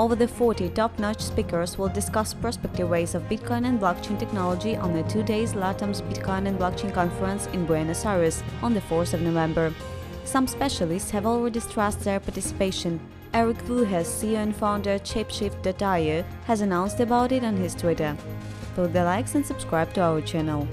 Over the 40 top-notch speakers will discuss prospective ways of Bitcoin and blockchain technology on the two days LATAM's Bitcoin and Blockchain Conference in Buenos Aires on the 4th of November. Some specialists have already stressed their participation. Erik Voorhees, CEO and founder Shapeshift.io, has announced about it on his Twitter. Put the likes and subscribe to our channel.